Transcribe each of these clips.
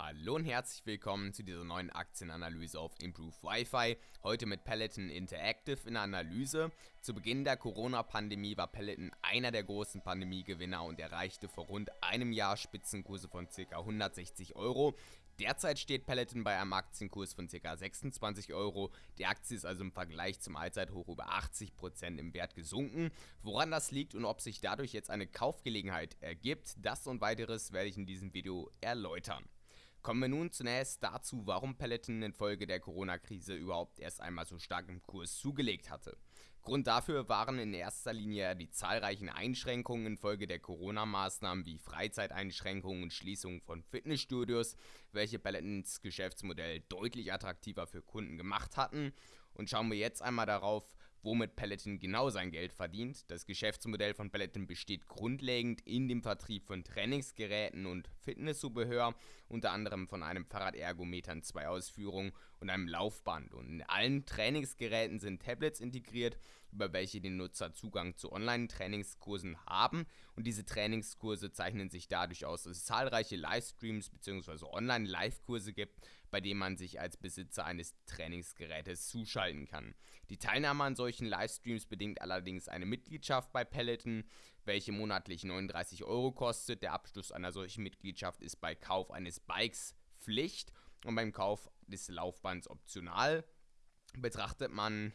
Hallo und herzlich willkommen zu dieser neuen Aktienanalyse auf Improve Wi-Fi. Heute mit Peloton Interactive in der Analyse. Zu Beginn der Corona-Pandemie war Peloton einer der großen Pandemiegewinner und erreichte vor rund einem Jahr Spitzenkurse von ca. 160 Euro. Derzeit steht Peloton bei einem Aktienkurs von ca. 26 Euro. Die Aktie ist also im Vergleich zum Allzeithoch über 80% im Wert gesunken. Woran das liegt und ob sich dadurch jetzt eine Kaufgelegenheit ergibt, das und weiteres werde ich in diesem Video erläutern. Kommen wir nun zunächst dazu, warum Peloton infolge der Corona-Krise überhaupt erst einmal so stark im Kurs zugelegt hatte. Grund dafür waren in erster Linie die zahlreichen Einschränkungen infolge der Corona-Maßnahmen wie Freizeiteinschränkungen und Schließungen von Fitnessstudios, welche Pelotons Geschäftsmodell deutlich attraktiver für Kunden gemacht hatten. Und schauen wir jetzt einmal darauf, womit Peloton genau sein Geld verdient. Das Geschäftsmodell von Peloton besteht grundlegend in dem Vertrieb von Trainingsgeräten und Fitnesszubehör, unter anderem von einem Fahrradergometer in zwei Ausführungen und einem Laufband. Und in allen Trainingsgeräten sind Tablets integriert, über welche die Nutzer Zugang zu Online-Trainingskursen haben. Und diese Trainingskurse zeichnen sich dadurch aus, dass es zahlreiche Livestreams bzw. Online-Live-Kurse gibt, bei denen man sich als Besitzer eines Trainingsgerätes zuschalten kann. Die Teilnahme an solchen Livestreams bedingt allerdings eine Mitgliedschaft bei Peloton, welche monatlich 39 Euro kostet. Der Abschluss einer solchen Mitgliedschaft ist bei Kauf eines Bikes Pflicht und beim Kauf des Laufbands optional. Betrachtet man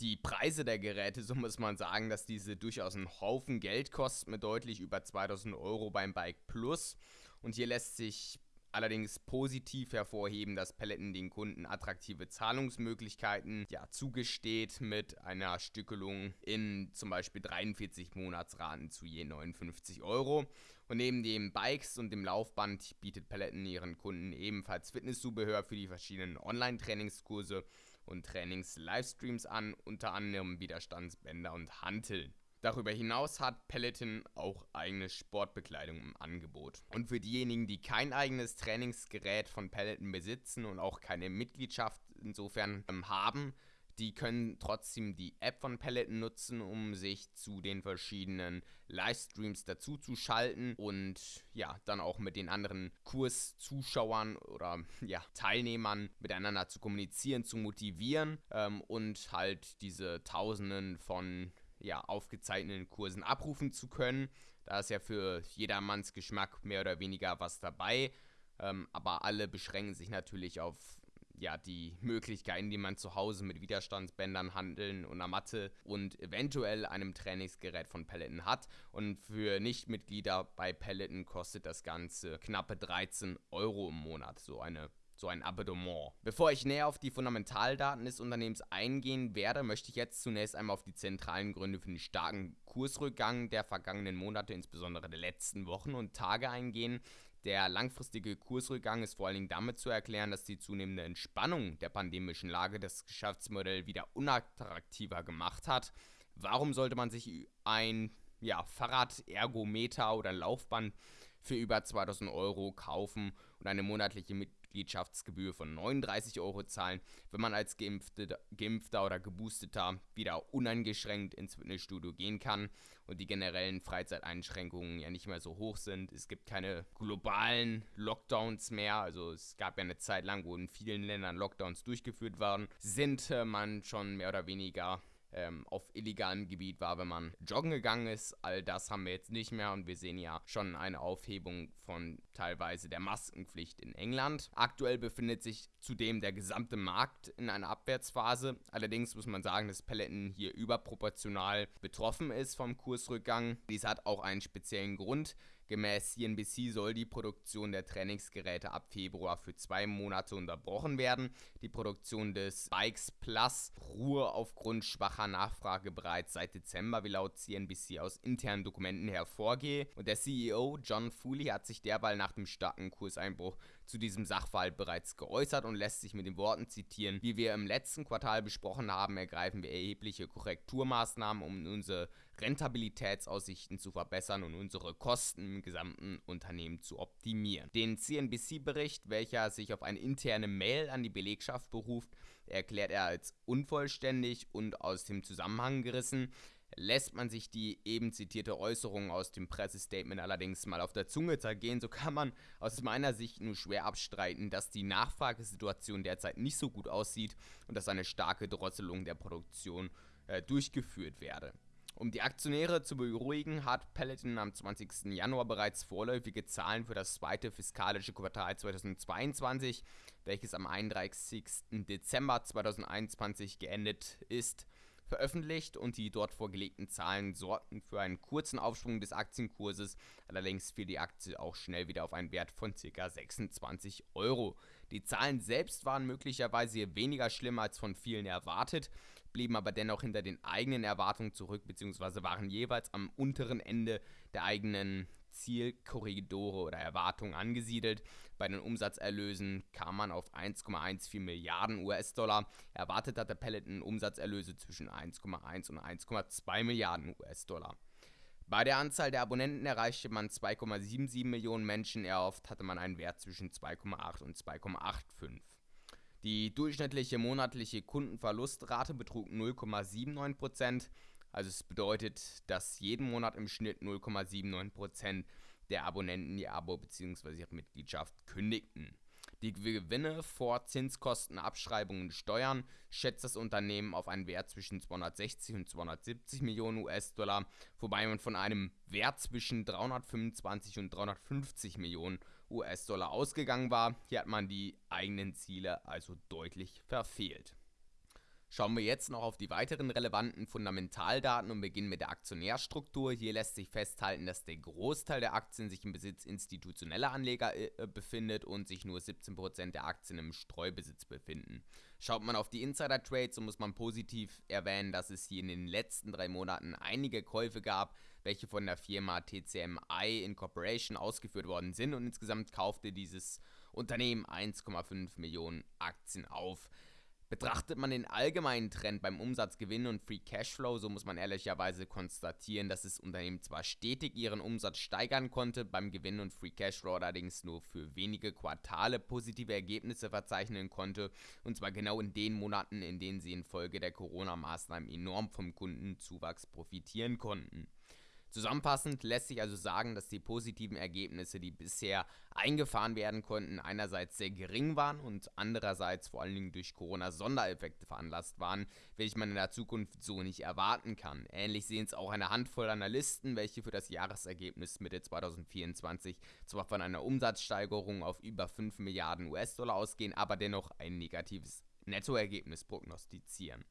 die Preise der Geräte, so muss man sagen, dass diese durchaus einen Haufen Geld kosten mit deutlich über 2000 Euro beim Bike Plus. Und hier lässt sich allerdings positiv hervorheben, dass Peloton den Kunden attraktive Zahlungsmöglichkeiten ja, zugesteht mit einer Stückelung in zum Beispiel 43 Monatsraten zu je 59 Euro. Und neben den Bikes und dem Laufband bietet Peloton ihren Kunden ebenfalls Fitnesszubehör für die verschiedenen Online-Trainingskurse und Trainings-Livestreams an, unter anderem Widerstandsbänder und Hanteln. Darüber hinaus hat Peloton auch eigene Sportbekleidung im Angebot. Und für diejenigen, die kein eigenes Trainingsgerät von Peloton besitzen und auch keine Mitgliedschaft insofern ähm, haben, die können trotzdem die App von Peloton nutzen, um sich zu den verschiedenen Livestreams dazu zu schalten und ja, dann auch mit den anderen Kurszuschauern oder ja, Teilnehmern miteinander zu kommunizieren, zu motivieren ähm, und halt diese Tausenden von ja, aufgezeichneten Kursen abrufen zu können. Da ist ja für jedermanns Geschmack mehr oder weniger was dabei. Ähm, aber alle beschränken sich natürlich auf ja, die Möglichkeiten, die man zu Hause mit Widerstandsbändern, Handeln und einer Matte und eventuell einem Trainingsgerät von Peloton hat. Und für Nichtmitglieder bei Peloton kostet das Ganze knappe 13 Euro im Monat, so eine so ein Abonnement. Bevor ich näher auf die Fundamentaldaten des Unternehmens eingehen werde, möchte ich jetzt zunächst einmal auf die zentralen Gründe für den starken Kursrückgang der vergangenen Monate, insbesondere der letzten Wochen und Tage eingehen. Der langfristige Kursrückgang ist vor allen Dingen damit zu erklären, dass die zunehmende Entspannung der pandemischen Lage das Geschäftsmodell wieder unattraktiver gemacht hat. Warum sollte man sich ein ja, Fahrradergometer oder Laufband für über 2000 Euro kaufen und eine monatliche Mitgliedschaftsgebühr von 39 Euro zahlen, wenn man als Geimpfte, Geimpfter oder Geboosteter wieder uneingeschränkt ins Fitnessstudio gehen kann und die generellen Freizeiteinschränkungen ja nicht mehr so hoch sind. Es gibt keine globalen Lockdowns mehr, also es gab ja eine Zeit lang, wo in vielen Ländern Lockdowns durchgeführt waren, sind äh, man schon mehr oder weniger ähm, auf illegalem Gebiet war, wenn man joggen gegangen ist. All das haben wir jetzt nicht mehr und wir sehen ja schon eine Aufhebung von teilweise der Maskenpflicht in England. Aktuell befindet sich zudem der gesamte Markt in einer Abwärtsphase. Allerdings muss man sagen, dass Peloton hier überproportional betroffen ist vom Kursrückgang. Dies hat auch einen speziellen Grund. Gemäß CNBC soll die Produktion der Trainingsgeräte ab Februar für zwei Monate unterbrochen werden. Die Produktion des Bikes Plus ruhe aufgrund schwacher Nachfrage bereits seit Dezember, wie laut CNBC aus internen Dokumenten hervorgehe. Und der CEO John Fooley hat sich derweil nach dem starken Kurseinbruch zu diesem Sachverhalt bereits geäußert und lässt sich mit den Worten zitieren, wie wir im letzten Quartal besprochen haben, ergreifen wir erhebliche Korrekturmaßnahmen, um unsere Rentabilitätsaussichten zu verbessern und unsere Kosten im gesamten Unternehmen zu optimieren. Den CNBC-Bericht, welcher sich auf eine interne Mail an die Belegschaft beruft, erklärt er als unvollständig und aus dem Zusammenhang gerissen. Lässt man sich die eben zitierte Äußerung aus dem Pressestatement allerdings mal auf der Zunge zergehen, so kann man aus meiner Sicht nur schwer abstreiten, dass die Nachfragesituation derzeit nicht so gut aussieht und dass eine starke Drosselung der Produktion äh, durchgeführt werde. Um die Aktionäre zu beruhigen, hat Peloton am 20. Januar bereits vorläufige Zahlen für das zweite fiskalische Quartal 2022, welches am 31. Dezember 2021 geendet ist, veröffentlicht und die dort vorgelegten Zahlen sorgten für einen kurzen Aufschwung des Aktienkurses. Allerdings fiel die Aktie auch schnell wieder auf einen Wert von ca. 26 Euro. Die Zahlen selbst waren möglicherweise weniger schlimm als von vielen erwartet, blieben aber dennoch hinter den eigenen Erwartungen zurück bzw. waren jeweils am unteren Ende der eigenen Zielkorridore oder Erwartungen angesiedelt. Bei den Umsatzerlösen kam man auf 1,14 Milliarden US-Dollar. Erwartet hatte Peloton Umsatzerlöse zwischen 1,1 und 1,2 Milliarden US-Dollar. Bei der Anzahl der Abonnenten erreichte man 2,77 Millionen Menschen, erhofft hatte man einen Wert zwischen 2,8 und 2,85. Die durchschnittliche monatliche Kundenverlustrate betrug 0,79%. Also es bedeutet, dass jeden Monat im Schnitt 0,79% der Abonnenten ihr Abo bzw. ihre Mitgliedschaft kündigten. Die Gewinne vor Zinskosten, Abschreibungen und Steuern schätzt das Unternehmen auf einen Wert zwischen 260 und 270 Millionen US-Dollar, wobei man von einem Wert zwischen 325 und 350 Millionen US-Dollar ausgegangen war. Hier hat man die eigenen Ziele also deutlich verfehlt. Schauen wir jetzt noch auf die weiteren relevanten Fundamentaldaten und beginnen mit der Aktionärstruktur. Hier lässt sich festhalten, dass der Großteil der Aktien sich im Besitz institutioneller Anleger äh, befindet und sich nur 17% der Aktien im Streubesitz befinden. Schaut man auf die Insider-Trades, so muss man positiv erwähnen, dass es hier in den letzten drei Monaten einige Käufe gab, welche von der Firma TCMI Incorporation ausgeführt worden sind und insgesamt kaufte dieses Unternehmen 1,5 Millionen Aktien auf. Betrachtet man den allgemeinen Trend beim Umsatzgewinn und Free Cashflow, so muss man ehrlicherweise konstatieren, dass das Unternehmen zwar stetig ihren Umsatz steigern konnte, beim Gewinn und Free Cashflow allerdings nur für wenige Quartale positive Ergebnisse verzeichnen konnte, und zwar genau in den Monaten, in denen sie infolge der Corona-Maßnahmen enorm vom Kundenzuwachs profitieren konnten. Zusammenfassend lässt sich also sagen, dass die positiven Ergebnisse, die bisher eingefahren werden konnten, einerseits sehr gering waren und andererseits vor allen Dingen durch Corona-Sondereffekte veranlasst waren, welche man in der Zukunft so nicht erwarten kann. Ähnlich sehen es auch eine Handvoll Analysten, welche für das Jahresergebnis Mitte 2024 zwar von einer Umsatzsteigerung auf über 5 Milliarden US-Dollar ausgehen, aber dennoch ein negatives Nettoergebnis prognostizieren.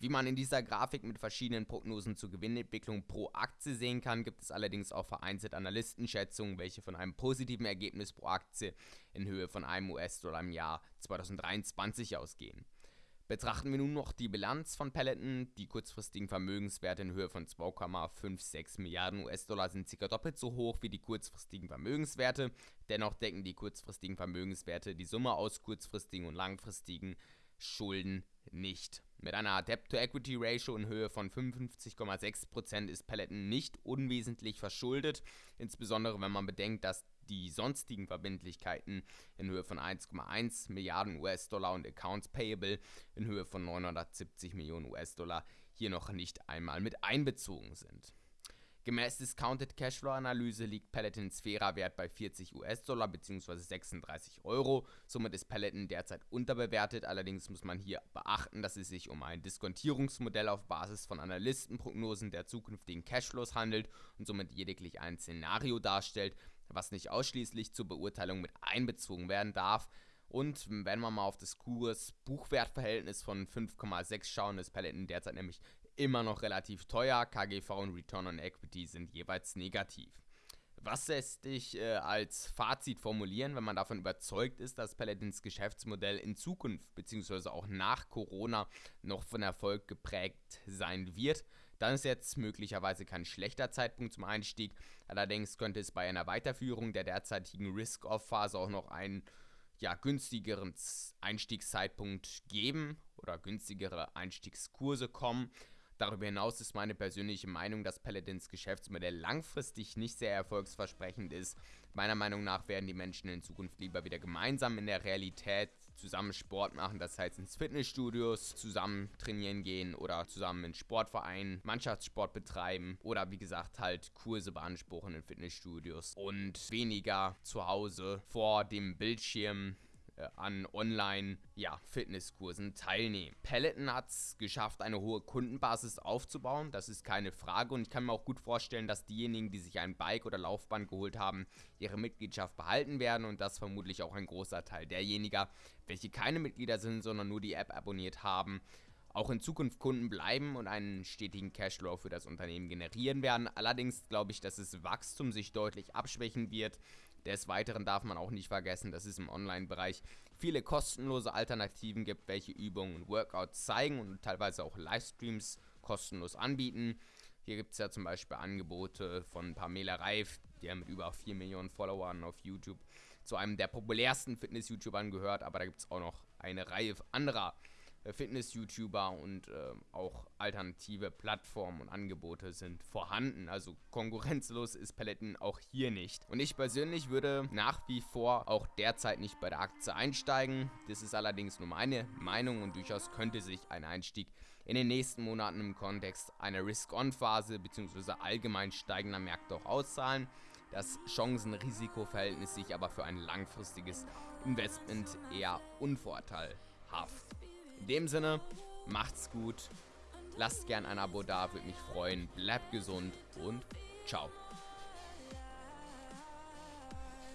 Wie man in dieser Grafik mit verschiedenen Prognosen zur Gewinnentwicklung pro Aktie sehen kann, gibt es allerdings auch vereinzelt Analystenschätzungen, welche von einem positiven Ergebnis pro Aktie in Höhe von einem US-Dollar im Jahr 2023 ausgehen. Betrachten wir nun noch die Bilanz von Peloton. Die kurzfristigen Vermögenswerte in Höhe von 2,56 Milliarden US-Dollar sind ca. doppelt so hoch wie die kurzfristigen Vermögenswerte. Dennoch decken die kurzfristigen Vermögenswerte die Summe aus kurzfristigen und langfristigen Schulden nicht. Mit einer Debt-to-Equity-Ratio in Höhe von 55,6% ist Peloton nicht unwesentlich verschuldet, insbesondere wenn man bedenkt, dass die sonstigen Verbindlichkeiten in Höhe von 1,1 Milliarden US-Dollar und Accounts Payable in Höhe von 970 Millionen US-Dollar hier noch nicht einmal mit einbezogen sind. Gemäß Discounted Cashflow Analyse liegt Pelotons fairer Wert bei 40 US-Dollar bzw. 36 Euro. Somit ist Peloton derzeit unterbewertet. Allerdings muss man hier beachten, dass es sich um ein Diskontierungsmodell auf Basis von Analystenprognosen der zukünftigen Cashflows handelt und somit lediglich ein Szenario darstellt, was nicht ausschließlich zur Beurteilung mit einbezogen werden darf. Und wenn man mal auf das Kurs-Buchwert-Verhältnis von 5,6 schauen, ist Peloton derzeit nämlich immer noch relativ teuer. KGV und Return on Equity sind jeweils negativ. Was lässt sich äh, als Fazit formulieren, wenn man davon überzeugt ist, dass Paladins Geschäftsmodell in Zukunft bzw. auch nach Corona noch von Erfolg geprägt sein wird? Dann ist jetzt möglicherweise kein schlechter Zeitpunkt zum Einstieg. Allerdings könnte es bei einer Weiterführung der derzeitigen Risk-Off-Phase auch noch einen ja, günstigeren Einstiegszeitpunkt geben oder günstigere Einstiegskurse kommen. Darüber hinaus ist meine persönliche Meinung, dass Paladins Geschäftsmodell langfristig nicht sehr erfolgsversprechend ist. Meiner Meinung nach werden die Menschen in Zukunft lieber wieder gemeinsam in der Realität zusammen Sport machen, das heißt ins Fitnessstudios zusammen trainieren gehen oder zusammen in Sportvereinen Mannschaftssport betreiben oder wie gesagt halt Kurse beanspruchen in Fitnessstudios und weniger zu Hause vor dem Bildschirm an Online-Fitnesskursen ja, teilnehmen. Peloton hat es geschafft, eine hohe Kundenbasis aufzubauen, das ist keine Frage und ich kann mir auch gut vorstellen, dass diejenigen, die sich ein Bike oder Laufband geholt haben, ihre Mitgliedschaft behalten werden und das vermutlich auch ein großer Teil derjenigen, welche keine Mitglieder sind, sondern nur die App abonniert haben, auch in Zukunft Kunden bleiben und einen stetigen Cashflow für das Unternehmen generieren werden. Allerdings glaube ich, dass das Wachstum sich deutlich abschwächen wird des Weiteren darf man auch nicht vergessen, dass es im Online-Bereich viele kostenlose Alternativen gibt, welche Übungen und Workouts zeigen und teilweise auch Livestreams kostenlos anbieten. Hier gibt es ja zum Beispiel Angebote von Pamela Reif, der mit über 4 Millionen Followern auf YouTube zu einem der populärsten Fitness-YouTubern gehört, aber da gibt es auch noch eine Reihe anderer Fitness-YouTuber und äh, auch alternative Plattformen und Angebote sind vorhanden. Also konkurrenzlos ist Paletten auch hier nicht. Und ich persönlich würde nach wie vor auch derzeit nicht bei der Aktie einsteigen. Das ist allerdings nur meine Meinung und durchaus könnte sich ein Einstieg in den nächsten Monaten im Kontext einer Risk-On-Phase bzw. allgemein steigender Märkte auch auszahlen. Das Chancen-Risiko-Verhältnis sich aber für ein langfristiges Investment eher unvorteilhaft. In dem Sinne, macht's gut. Lasst gern ein Abo da, würde mich freuen. Bleibt gesund und ciao.